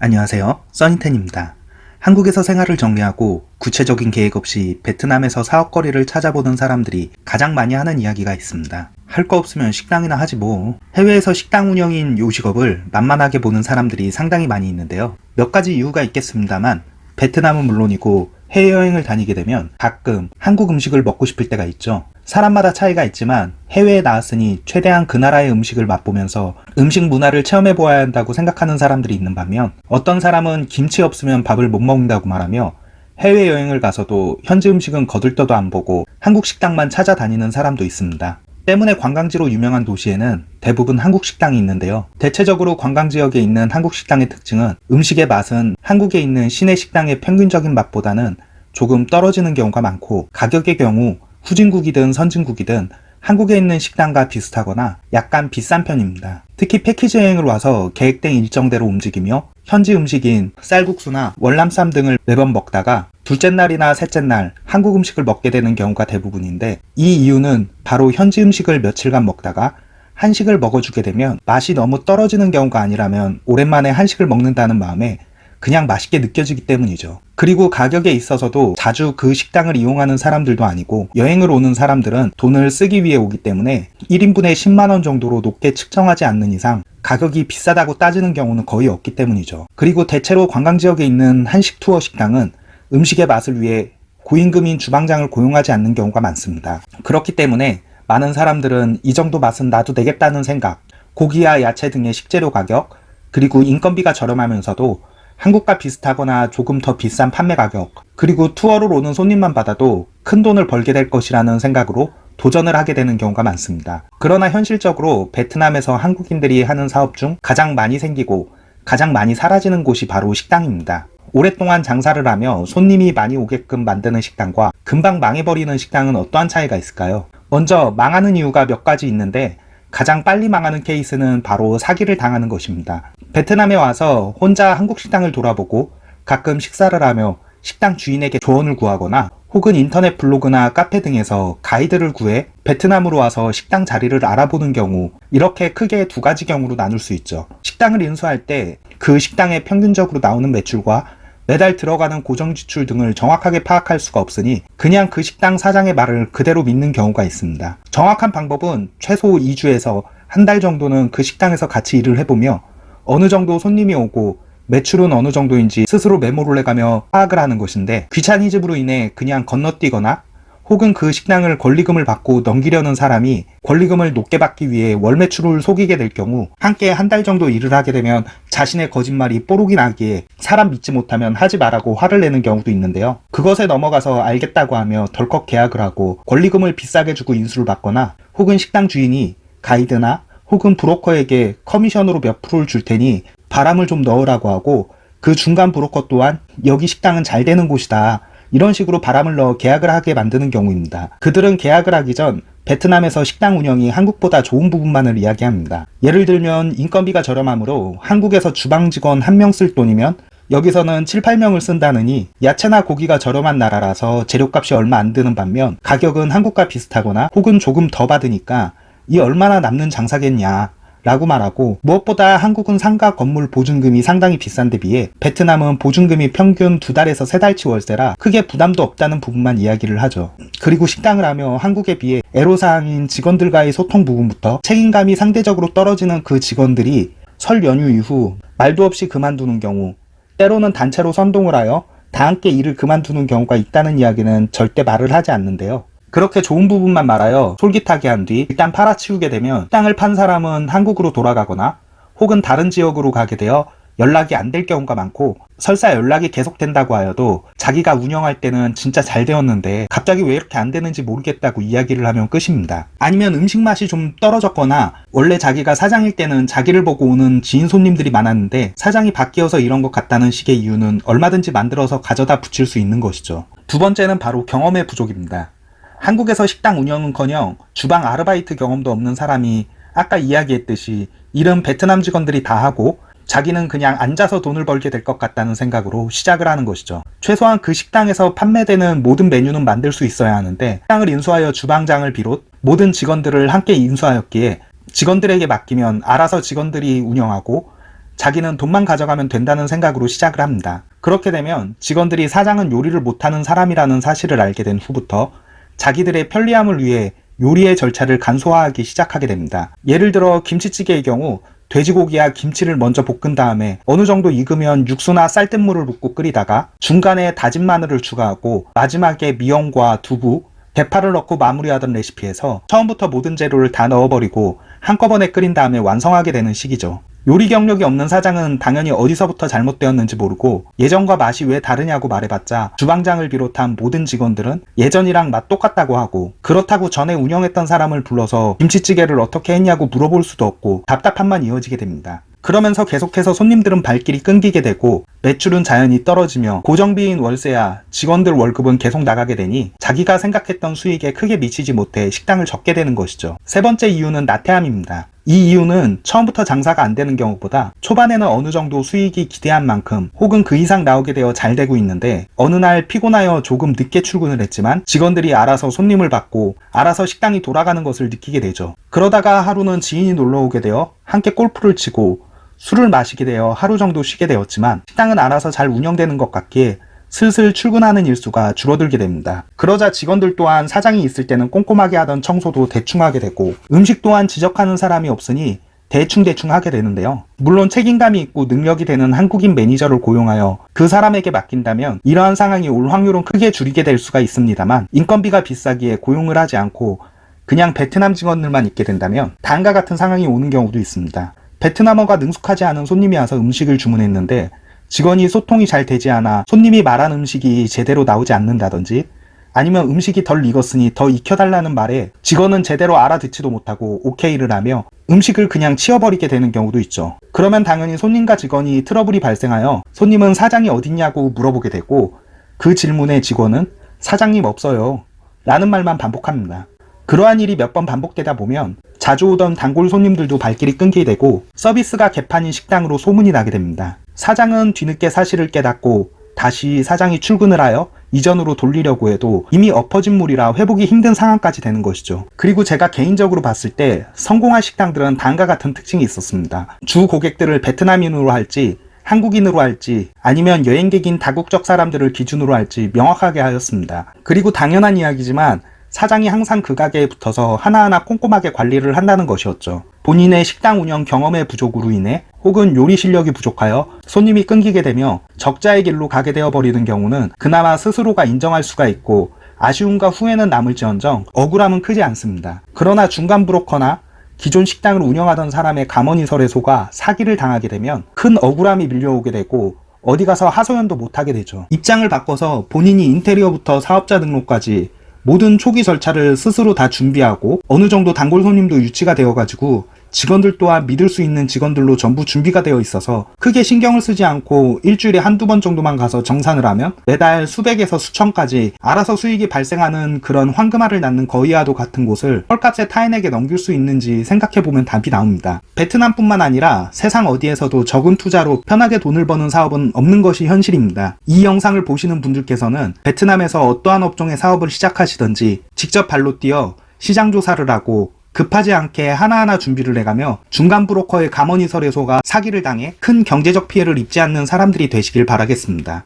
안녕하세요 써니텐입니다. 한국에서 생활을 정리하고 구체적인 계획 없이 베트남에서 사업거리를 찾아보는 사람들이 가장 많이 하는 이야기가 있습니다. 할 거 없으면 식당이나 하지 뭐. 해외에서 식당 운영인 요식업을 만만하게 보는 사람들이 상당히 많이 있는데요. 몇 가지 이유가 있겠습니다만 베트남은 물론이고 해외여행을 다니게 되면 가끔 한국 음식을 먹고 싶을 때가 있죠. 사람마다 차이가 있지만 해외에 나왔으니 최대한 그 나라의 음식을 맛보면서 음식 문화를 체험해 보아야 한다고 생각하는 사람들이 있는 반면 어떤 사람은 김치 없으면 밥을 못 먹는다고 말하며 해외여행을 가서도 현지 음식은 거들떠도 안 보고 한국 식당만 찾아다니는 사람도 있습니다. 때문에 관광지로 유명한 도시에는 대부분 한국 식당이 있는데요. 대체적으로 관광지역에 있는 한국 식당의 특징은 음식의 맛은 한국에 있는 시내 식당의 평균적인 맛보다는 조금 떨어지는 경우가 많고 가격의 경우 후진국이든 선진국이든 한국에 있는 식당과 비슷하거나 약간 비싼 편입니다. 특히 패키지 여행을 와서 계획된 일정대로 움직이며 현지 음식인 쌀국수나 월남쌈 등을 매번 먹다가 둘째 날이나 셋째 날 한국 음식을 먹게 되는 경우가 대부분인데 이 이유는 바로 현지 음식을 며칠간 먹다가 한식을 먹어주게 되면 맛이 너무 떨어지는 경우가 아니라면 오랜만에 한식을 먹는다는 마음에 그냥 맛있게 느껴지기 때문이죠. 그리고 가격에 있어서도 자주 그 식당을 이용하는 사람들도 아니고 여행을 오는 사람들은 돈을 쓰기 위해 오기 때문에 1인분에 10만원 정도로 높게 측정하지 않는 이상 가격이 비싸다고 따지는 경우는 거의 없기 때문이죠. 그리고 대체로 관광지역에 있는 한식 투어 식당은 음식의 맛을 위해 고임금인 주방장을 고용하지 않는 경우가 많습니다. 그렇기 때문에 많은 사람들은 이 정도 맛은 나도 되겠다는 생각, 고기와 야채 등의 식재료 가격, 그리고 인건비가 저렴하면서도 한국과 비슷하거나 조금 더 비싼 판매 가격 그리고 투어를 오는 손님만 받아도 큰 돈을 벌게 될 것이라는 생각으로 도전을 하게 되는 경우가 많습니다. 그러나 현실적으로 베트남에서 한국인들이 하는 사업 중 가장 많이 생기고 가장 많이 사라지는 곳이 바로 식당입니다. 오랫동안 장사를 하며 손님이 많이 오게끔 만드는 식당과 금방 망해버리는 식당은 어떠한 차이가 있을까요? 먼저 망하는 이유가 몇 가지 있는데 가장 빨리 망하는 케이스는 바로 사기를 당하는 것입니다. 베트남에 와서 혼자 한국 식당을 돌아보고 가끔 식사를 하며 식당 주인에게 조언을 구하거나 혹은 인터넷 블로그나 카페 등에서 가이드를 구해 베트남으로 와서 식당 자리를 알아보는 경우 이렇게 크게 두 가지 경우로 나눌 수 있죠. 식당을 인수할 때 그 식당에 평균적으로 나오는 매출과 매달 들어가는 고정 지출 등을 정확하게 파악할 수가 없으니 그냥 그 식당 사장의 말을 그대로 믿는 경우가 있습니다. 정확한 방법은 최소 2주에서 한 달 정도는 그 식당에서 같이 일을 해보며 어느 정도 손님이 오고 매출은 어느 정도인지 스스로 메모를 해가며 파악을 하는 것인데 귀차니즘으로 인해 그냥 건너뛰거나 혹은 그 식당을 권리금을 받고 넘기려는 사람이 권리금을 높게 받기 위해 월 매출을 속이게 될 경우 함께 한 달 정도 일을 하게 되면 자신의 거짓말이 뽀록이 나기에 사람 믿지 못하면 하지 말라고 화를 내는 경우도 있는데요. 그것에 넘어가서 알겠다고 하며 덜컥 계약을 하고 권리금을 비싸게 주고 인수를 받거나 혹은 식당 주인이 가이드나 혹은 브로커에게 커미션으로 몇 프로를 줄 테니 바람을 좀 넣으라고 하고 그 중간 브로커 또한 여기 식당은 잘 되는 곳이다. 이런 식으로 바람을 넣어 계약을 하게 만드는 경우입니다. 그들은 계약을 하기 전 베트남에서 식당 운영이 한국보다 좋은 부분만을 이야기합니다. 예를 들면 인건비가 저렴하므로 한국에서 주방 직원 한 명 쓸 돈이면 여기서는 7, 8명을 쓴다느니 야채나 고기가 저렴한 나라라서 재료값이 얼마 안 드는 반면 가격은 한국과 비슷하거나 혹은 조금 더 받으니까 이 얼마나 남는 장사겠냐 라고 말하고 무엇보다 한국은 상가 건물 보증금이 상당히 비싼데 비해 베트남은 보증금이 평균 두 달에서 세 달치 월세라 크게 부담도 없다는 부분만 이야기를 하죠. 그리고 식당을 하며 한국에 비해 애로사항인 직원들과의 소통 부분부터 책임감이 상대적으로 떨어지는 그 직원들이 설 연휴 이후 말도 없이 그만두는 경우 때로는 단체로 선동을 하여 다 함께 일을 그만두는 경우가 있다는 이야기는 절대 말을 하지 않는데요. 그렇게 좋은 부분만 말하여 솔깃하게 한 뒤 일단 팔아치우게 되면 땅을 판 사람은 한국으로 돌아가거나 혹은 다른 지역으로 가게 되어 연락이 안 될 경우가 많고 설사 연락이 계속된다고 하여도 자기가 운영할 때는 진짜 잘 되었는데 갑자기 왜 이렇게 안 되는지 모르겠다고 이야기를 하면 끝입니다. 아니면 음식 맛이 좀 떨어졌거나 원래 자기가 사장일 때는 자기를 보고 오는 지인 손님들이 많았는데 사장이 바뀌어서 이런 것 같다는 식의 이유는 얼마든지 만들어서 가져다 붙일 수 있는 것이죠. 두 번째는 바로 경험의 부족입니다. 한국에서 식당 운영은커녕 주방 아르바이트 경험도 없는 사람이 아까 이야기했듯이 일은 베트남 직원들이 다 하고 자기는 그냥 앉아서 돈을 벌게 될 것 같다는 생각으로 시작을 하는 것이죠. 최소한 그 식당에서 판매되는 모든 메뉴는 만들 수 있어야 하는데 식당을 인수하여 주방장을 비롯 모든 직원들을 함께 인수하였기에 직원들에게 맡기면 알아서 직원들이 운영하고 자기는 돈만 가져가면 된다는 생각으로 시작을 합니다. 그렇게 되면 직원들이 사장은 요리를 못하는 사람이라는 사실을 알게 된 후부터 자기들의 편리함을 위해 요리의 절차를 간소화하기 시작하게 됩니다. 예를 들어 김치찌개의 경우 돼지고기와 김치를 먼저 볶은 다음에 어느 정도 익으면 육수나 쌀뜨물을 붓고 끓이다가 중간에 다진 마늘을 추가하고 마지막에 미역과 두부, 대파를 넣고 마무리하던 레시피에서 처음부터 모든 재료를 다 넣어버리고 한꺼번에 끓인 다음에 완성하게 되는 시기죠. 요리 경력이 없는 사장은 당연히 어디서부터 잘못되었는지 모르고 예전과 맛이 왜 다르냐고 말해봤자 주방장을 비롯한 모든 직원들은 예전이랑 맛 똑같다고 하고 그렇다고 전에 운영했던 사람을 불러서 김치찌개를 어떻게 했냐고 물어볼 수도 없고 답답함만 이어지게 됩니다. 그러면서 계속해서 손님들은 발길이 끊기게 되고 매출은 자연히 떨어지며 고정비인 월세야 직원들 월급은 계속 나가게 되니 자기가 생각했던 수익에 크게 미치지 못해 식당을 접게 되는 것이죠. 세 번째 이유는 나태함입니다. 이 이유는 처음부터 장사가 안 되는 경우보다 초반에는 어느 정도 수익이 기대한 만큼 혹은 그 이상 나오게 되어 잘 되고 있는데 어느 날 피곤하여 조금 늦게 출근을 했지만 직원들이 알아서 손님을 받고 알아서 식당이 돌아가는 것을 느끼게 되죠. 그러다가 하루는 지인이 놀러 오게 되어 함께 골프를 치고 술을 마시게 되어 하루 정도 쉬게 되었지만 식당은 알아서 잘 운영되는 것 같기에 슬슬 출근하는 일수가 줄어들게 됩니다. 그러자 직원들 또한 사장이 있을 때는 꼼꼼하게 하던 청소도 대충 하게 되고 음식 또한 지적하는 사람이 없으니 대충대충 하게 되는데요. 물론 책임감이 있고 능력이 되는 한국인 매니저를 고용하여 그 사람에게 맡긴다면 이러한 상황이 올 확률은 크게 줄이게 될 수가 있습니다만 인건비가 비싸기에 고용을 하지 않고 그냥 베트남 직원들만 있게 된다면 다음과 같은 상황이 오는 경우도 있습니다. 베트남어가 능숙하지 않은 손님이 와서 음식을 주문했는데 직원이 소통이 잘 되지 않아 손님이 말한 음식이 제대로 나오지 않는다든지 아니면 음식이 덜 익었으니 더 익혀달라는 말에 직원은 제대로 알아듣지도 못하고 오케이를 하며 음식을 그냥 치워버리게 되는 경우도 있죠. 그러면 당연히 손님과 직원이 트러블이 발생하여 손님은 사장이 어딨냐고 물어보게 되고 그 질문에 직원은 사장님 없어요 라는 말만 반복합니다. 그러한 일이 몇 번 반복되다 보면 자주 오던 단골 손님들도 발길이 끊기게 되고 서비스가 개판인 식당으로 소문이 나게 됩니다. 사장은 뒤늦게 사실을 깨닫고 다시 사장이 출근을 하여 이전으로 돌리려고 해도 이미 엎어진 물이라 회복이 힘든 상황까지 되는 것이죠. 그리고 제가 개인적으로 봤을 때 성공한 식당들은 다음과 같은 특징이 있었습니다. 주 고객들을 베트남인으로 할지 한국인으로 할지 아니면 여행객인 다국적 사람들을 기준으로 할지 명확하게 하였습니다. 그리고 당연한 이야기지만 사장이 항상 그 가게에 붙어서 하나하나 꼼꼼하게 관리를 한다는 것이었죠. 본인의 식당 운영 경험의 부족으로 인해 혹은 요리 실력이 부족하여 손님이 끊기게 되며 적자의 길로 가게 되어 버리는 경우는 그나마 스스로가 인정할 수가 있고 아쉬움과 후회는 남을지언정 억울함은 크지 않습니다. 그러나 중간 브로커나 기존 식당을 운영하던 사람의 가머니설에 속아 사기를 당하게 되면 큰 억울함이 밀려오게 되고 어디 가서 하소연도 못하게 되죠. 입장을 바꿔서 본인이 인테리어부터 사업자 등록까지 모든 초기 절차를 스스로 다 준비하고 어느 정도 단골 손님도 유치가 되어가지고 직원들 또한 믿을 수 있는 직원들로 전부 준비가 되어 있어서 크게 신경을 쓰지 않고 일주일에 한두 번 정도만 가서 정산을 하면 매달 수백에서 수천까지 알아서 수익이 발생하는 그런 황금알을 낳는 거위와도 같은 곳을 헐값에 타인에게 넘길 수 있는지 생각해보면 답이 나옵니다. 베트남뿐만 아니라 세상 어디에서도 적은 투자로 편하게 돈을 버는 사업은 없는 것이 현실입니다. 이 영상을 보시는 분들께서는 베트남에서 어떠한 업종의 사업을 시작하시든지 직접 발로 뛰어 시장 조사를 하고 급하지 않게 하나하나 준비를 해가며 중간 브로커의 가머니설에 속아 사기를 당해 큰 경제적 피해를 입지 않는 사람들이 되시길 바라겠습니다.